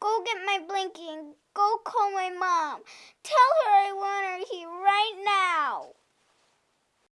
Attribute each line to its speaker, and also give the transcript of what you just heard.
Speaker 1: Go get my blanket go call my mom. Tell